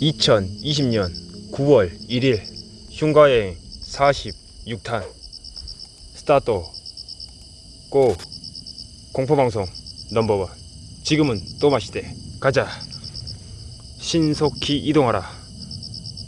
(2020년 9월 1일) 흉가여행 46탄 스타트. 고 공포방송 넘버원. 지금은 또 마시대. 가자. 신속히 이동하라.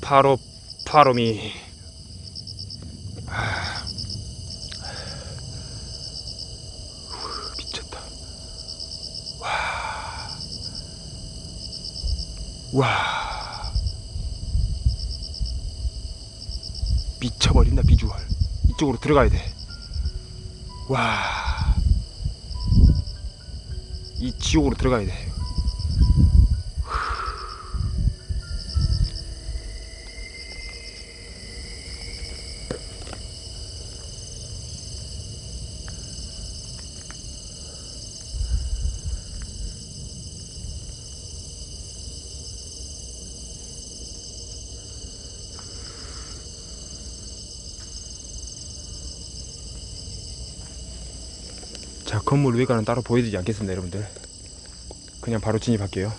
파로 파로미 아. 후, 미쳤다 와. 미쳐버린다 비주얼. 이쪽으로 들어가야 돼와. 이 지옥으로 들어가야 돼 자 건물 외관은 따로 보여드리지 않겠습니다 여러분들. 그냥 바로 진입할게요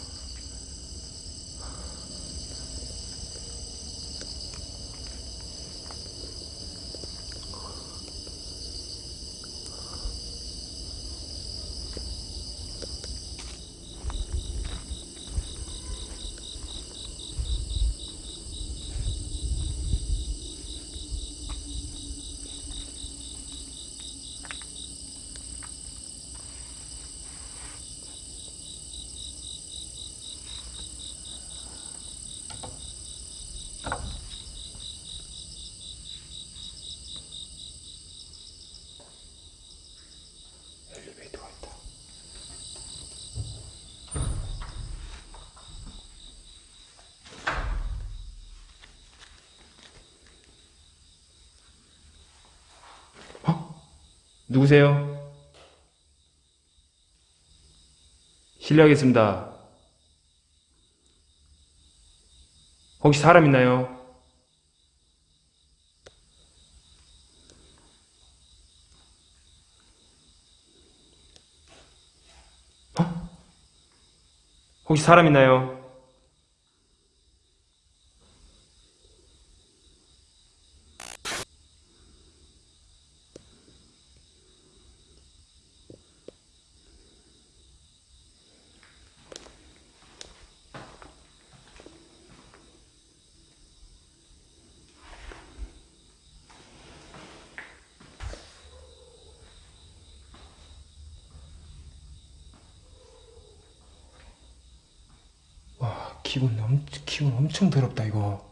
누구세요? 실례하겠습니다. 혹시 사람 있나요? 혹시 사람 있나요? 와 기분 엄 기분 엄청 더럽다 이거.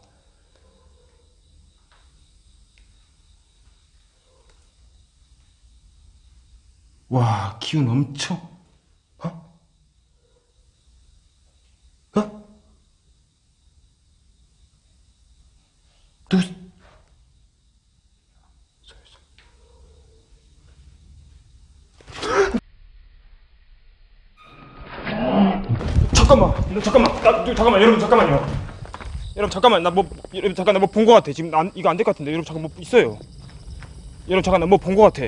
와 기운 엄청 어? 어? 누 잠깐만, 너 잠깐만, 나, 저, 잠깐만, 여러분 잠깐만요. 여러분 잠깐만, 나 뭐, 여러분 잠깐 나 뭐 본 거 같아. 지금 안, 이거 안 될 것 같은데, 여러분 잠깐 뭐 있어요. 여러분 잠깐 나 뭐 본 거 같아.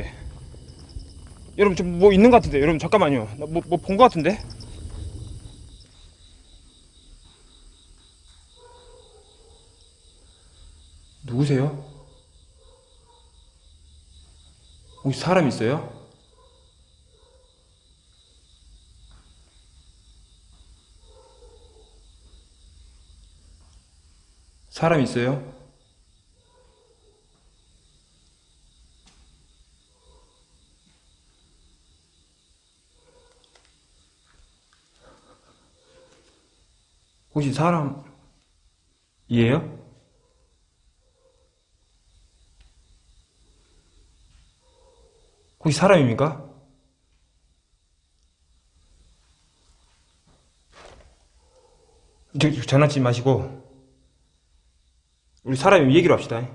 여러분 좀뭐 있는 것 같은데, 여러분 잠깐만요. 나 뭐 뭐 본 거 같은데. 누구세요? 혹시 사람 있어요? 사람 있어요? 혹시 사람 이에요? 혹시 사람입니까? 장난치지 마시고 우리 사람이 얘기로 합시다.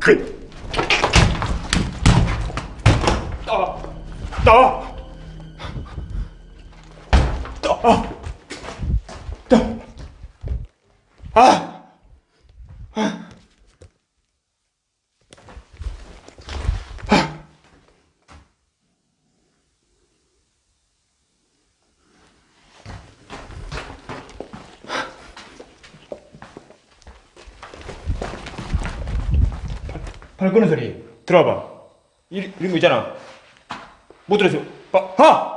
나와 나와 나와 아 발 끄는 소리. 들어봐. 이, 이런 거 있잖아. 못 들었어 봐. 하!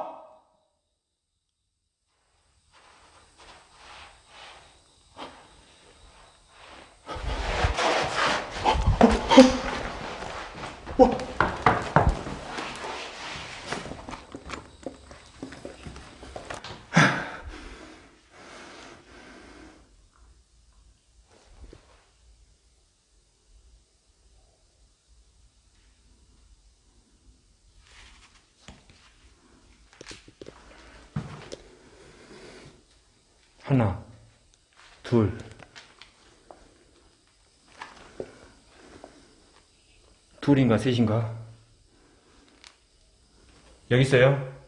하나 둘. 둘인가 셋인가? 여기 있어요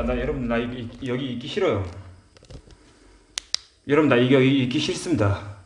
아 진짜 나 여러분 나 여기, 여기 있기 싫어요. 여러분 나 여기 있기 싫습니다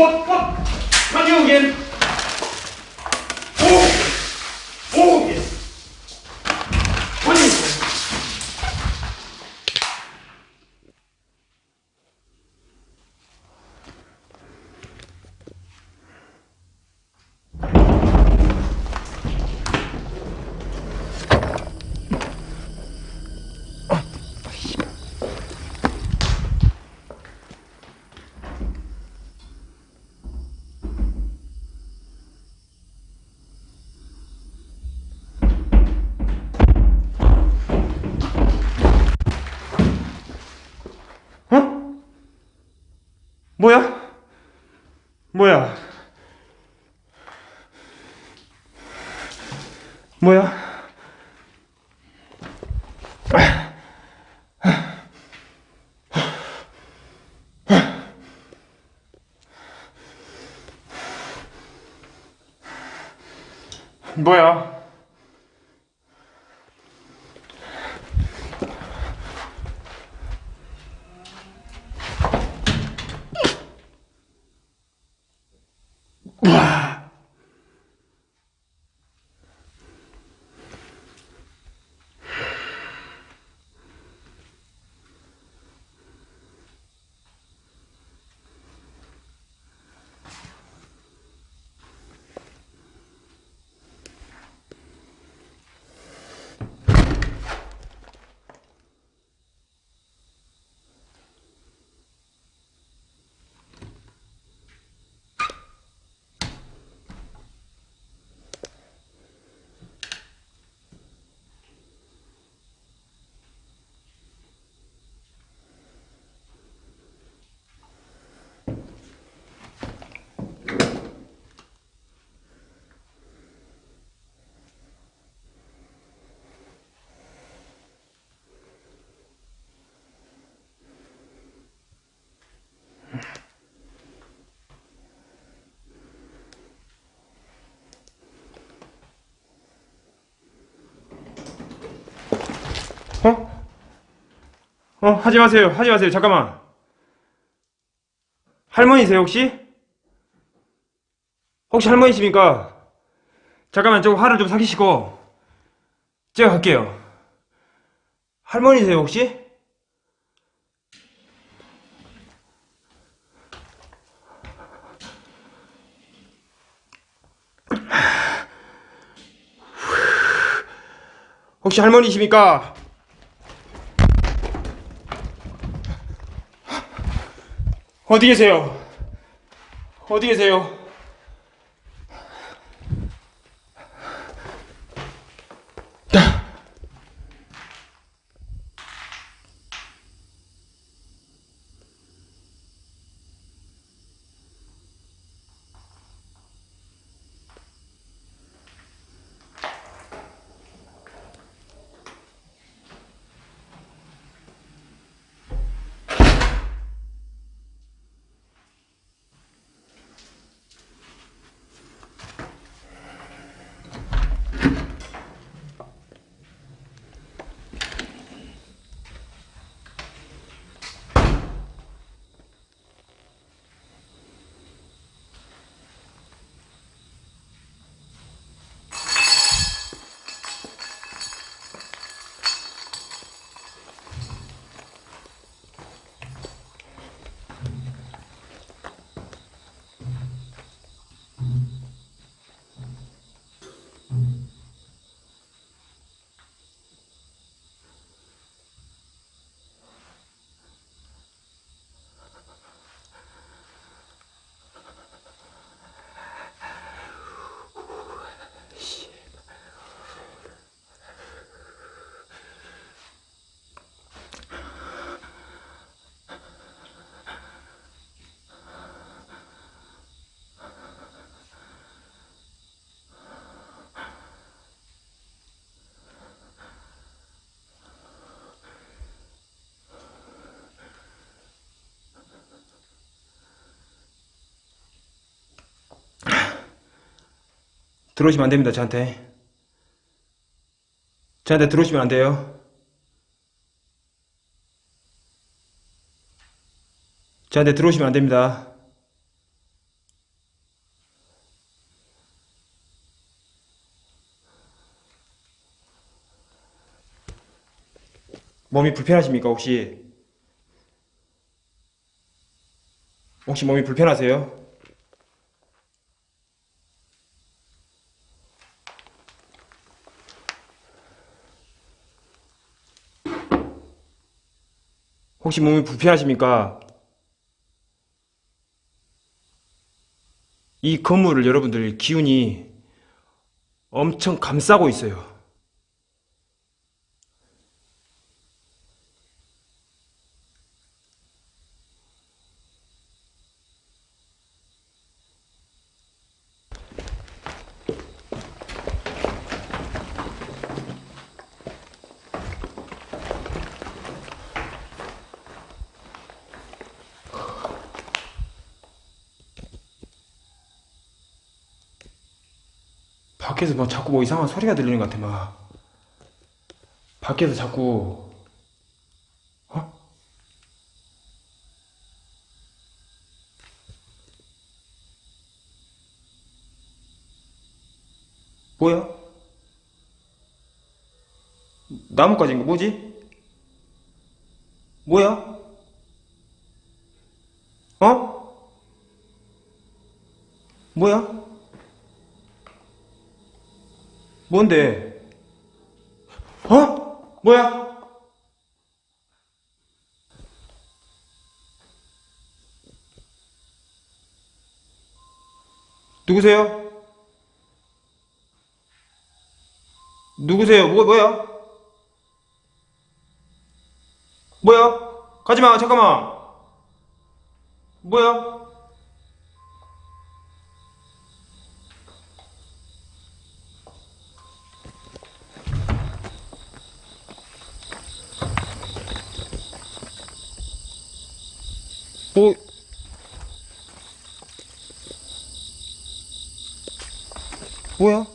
what? Can you again? Oh, oh, yes. Can you? 어? 뭐야? 뭐야? 뭐야? 뭐야? 어? 어, 하지 마세요. 하지 마세요. 잠깐만. 할머니세요, 혹시? 혹시 할머니십니까? 잠깐만, 좀 화를 좀 사기시고. 제가 갈게요. 할머니세요, 혹시? 혹시 할머니십니까? 어디 계세요? 어디 계세요? 들어오시면 안 됩니다, 저한테. 저한테 들어오시면 안 돼요. 저한테 들어오시면 안 됩니다. 몸이 불편하십니까, 혹시? 혹시 몸이 불편하세요? 혹시 몸이 불편하십니까? 이 건물을 여러분들 기운이 엄청 감싸고 있어요. 밖에서 뭐 자꾸 뭐 이상한 소리가 들리는 것 같아 막 밖에서 자꾸 어? 뭐야? 나뭇가지인가 뭐지? 뭐야? 어? 뭐야? 뭔데? 어? 뭐야? 누구세요? 누구세요? 뭐, 뭐야? 뭐야? 가지마, 잠깐만. 뭐야? 오. 뭐야?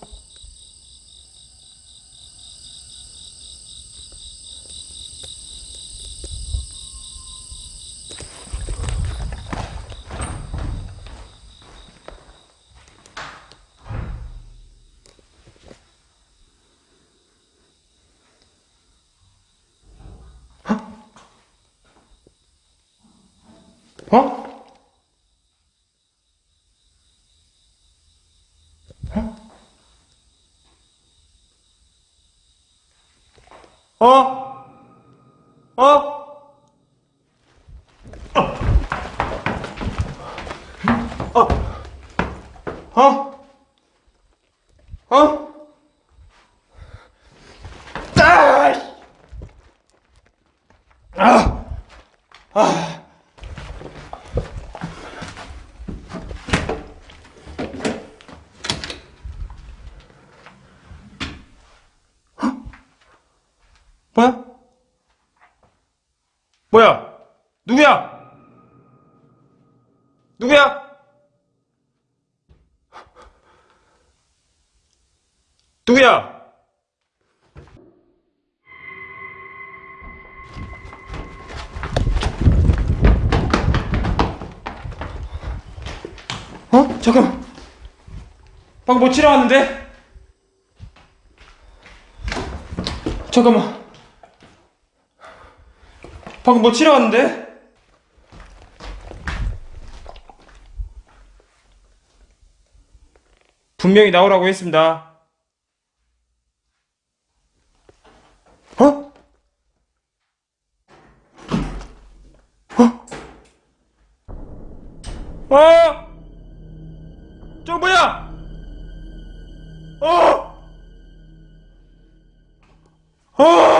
어? 어? 어? 어? 어? 어? 아! 아! 아! 뭐야? 뭐야? 누구야? 누구야? 누구야? 어? 잠깐. 방금 뭐 치러 왔는데? 잠깐만. 방금 뭐 치러 왔는데? 분명히 나오라고 했습니다. 어? 어? 어? 저 뭐야? 어? 어?